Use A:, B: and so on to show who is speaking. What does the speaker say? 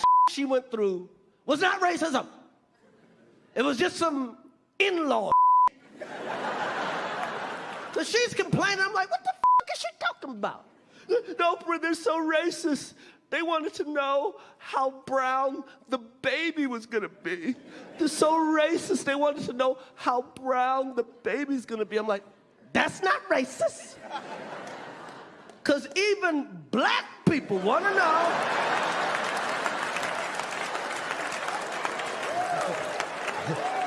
A: that she went through was not racism. It was just some in-law Cause she's complaining. I'm like, what the is she talking about? No, they're so racist. They wanted to know how brown the baby was gonna be. They're so racist. They wanted to know how brown the baby's gonna be. I'm like, that's not racist. Cause even black people wanna know